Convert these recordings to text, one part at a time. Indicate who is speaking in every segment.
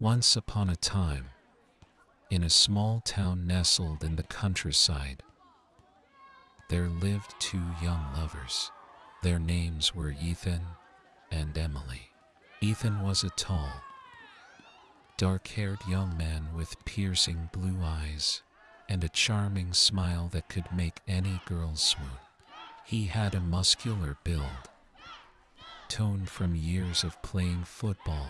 Speaker 1: Once upon a time, in a small town nestled in the countryside, there lived two young lovers. Their names were Ethan and Emily. Ethan was a tall, dark haired young man with piercing blue eyes and a charming smile that could make any girl swoon. He had a muscular build, toned from years of playing football,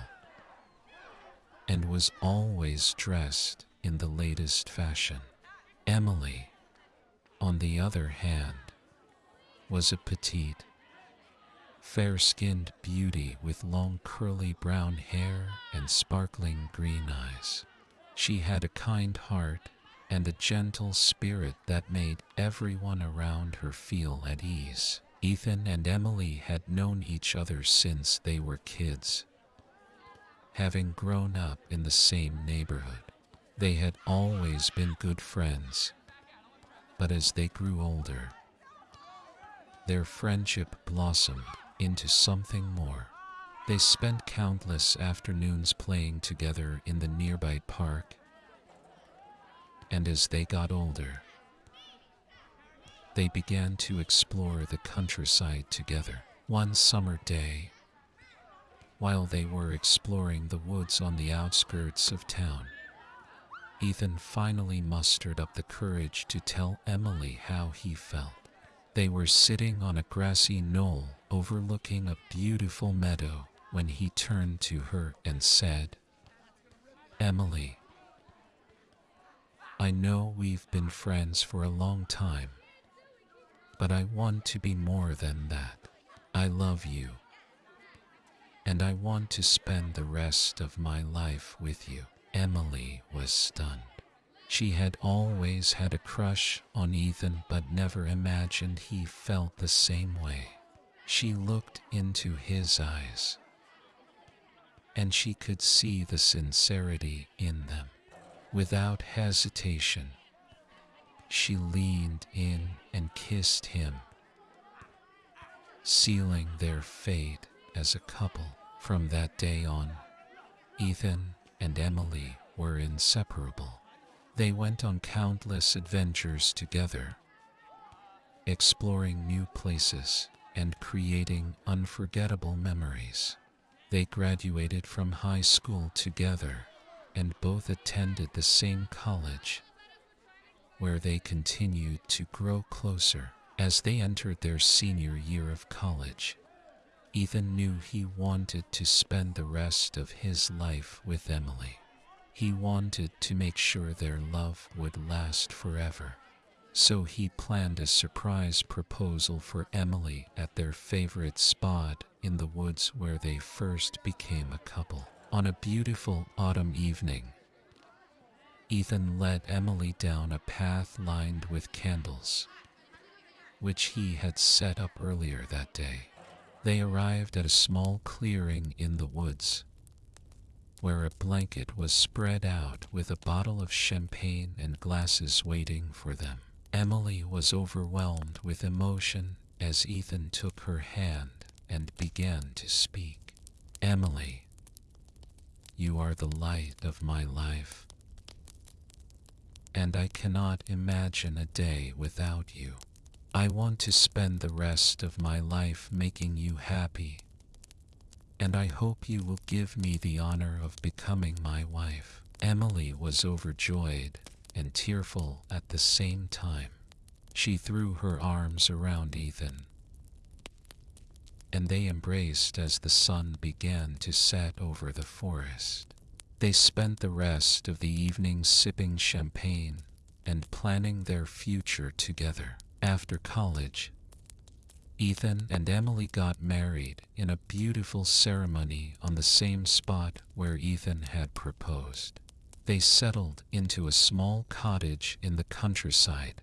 Speaker 1: and was always dressed in the latest fashion. Emily, on the other hand, was a petite, fair skinned beauty with long curly brown hair and sparkling green eyes. She had a kind heart and a gentle spirit that made everyone around her feel at ease. Ethan and Emily had known each other since they were kids. Having grown up in the same neighborhood, they had always been good friends. But as they grew older, their friendship blossomed into something more. They spent countless afternoons playing together in the nearby park and as they got older, they began to explore the countryside together. One summer day, while they were exploring the woods on the outskirts of town, Ethan finally mustered up the courage to tell Emily how he felt. They were sitting on a grassy knoll overlooking a beautiful meadow when he turned to her and said, Emily, I know we've been friends for a long time, but I want to be more than that. I love you, and I want to spend the rest of my life with you. Emily was stunned. She had always had a crush on Ethan but never imagined he felt the same way. She looked into his eyes, and she could see the sincerity in them. Without hesitation, she leaned in and kissed him, sealing their fate as a couple. From that day on, Ethan and Emily were inseparable. They went on countless adventures together, exploring new places and creating unforgettable memories. They graduated from high school together and both attended the same college, where they continued to grow closer as they entered their senior year of college. Ethan knew he wanted to spend the rest of his life with Emily. He wanted to make sure their love would last forever. So he planned a surprise proposal for Emily at their favorite spot in the woods where they first became a couple. On a beautiful autumn evening, Ethan led Emily down a path lined with candles, which he had set up earlier that day. They arrived at a small clearing in the woods, where a blanket was spread out with a bottle of champagne and glasses waiting for them. Emily was overwhelmed with emotion as Ethan took her hand and began to speak. Emily, you are the light of my life. And I cannot imagine a day without you. I want to spend the rest of my life making you happy. And I hope you will give me the honor of becoming my wife. Emily was overjoyed and tearful at the same time. She threw her arms around Ethan and they embraced as the sun began to set over the forest. They spent the rest of the evening sipping champagne and planning their future together. After college, Ethan and Emily got married in a beautiful ceremony on the same spot where Ethan had proposed. They settled into a small cottage in the countryside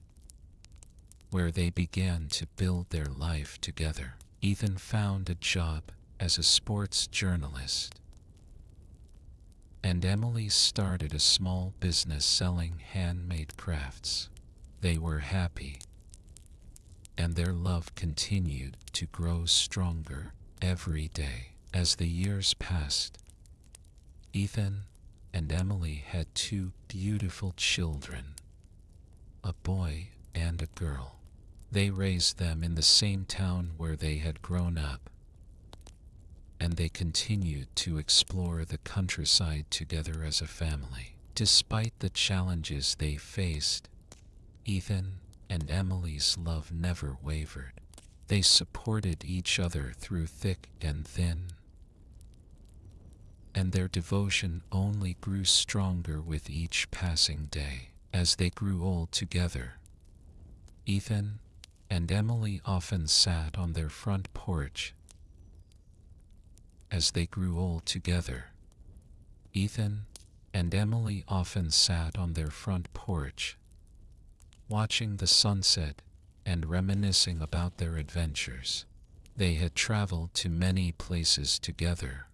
Speaker 1: where they began to build their life together. Ethan found a job as a sports journalist. And Emily started a small business selling handmade crafts. They were happy, and their love continued to grow stronger every day. As the years passed, Ethan and Emily had two beautiful children, a boy and a girl. They raised them in the same town where they had grown up, and they continued to explore the countryside together as a family. Despite the challenges they faced, Ethan and Emily's love never wavered. They supported each other through thick and thin, and their devotion only grew stronger with each passing day. As they grew old together, Ethan and Emily often sat on their front porch. As they grew old together, Ethan and Emily often sat on their front porch, watching the sunset and reminiscing about their adventures. They had traveled to many places together,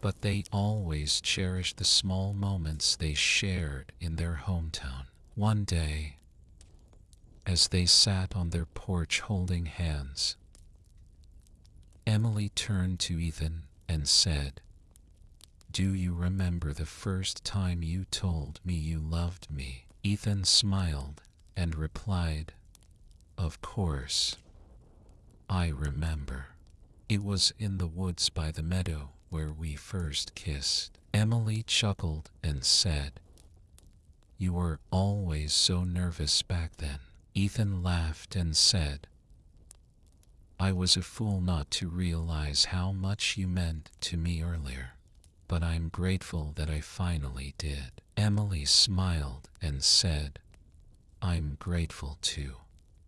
Speaker 1: but they always cherished the small moments they shared in their hometown. One day, as they sat on their porch holding hands, Emily turned to Ethan and said, Do you remember the first time you told me you loved me? Ethan smiled and replied, Of course. I remember. It was in the woods by the meadow where we first kissed. Emily chuckled and said, You were always so nervous back then. Ethan laughed and said, I was a fool not to realize how much you meant to me earlier, but I'm grateful that I finally did. Emily smiled and said, I'm grateful too.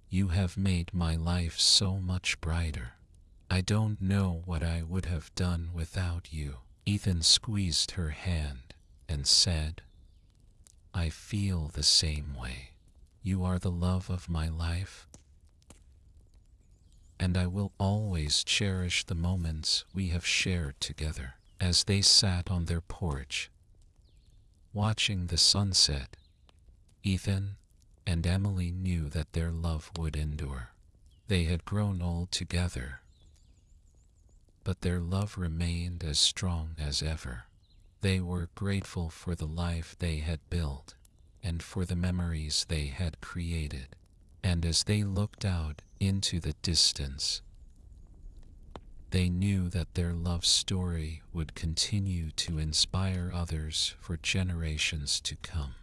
Speaker 1: You have made my life so much brighter. I don't know what I would have done without you. Ethan squeezed her hand and said, I feel the same way. You are the love of my life, and I will always cherish the moments we have shared together. As they sat on their porch, watching the sunset, Ethan and Emily knew that their love would endure. They had grown old together, but their love remained as strong as ever. They were grateful for the life they had built and for the memories they had created. And as they looked out into the distance, they knew that their love story would continue to inspire others for generations to come.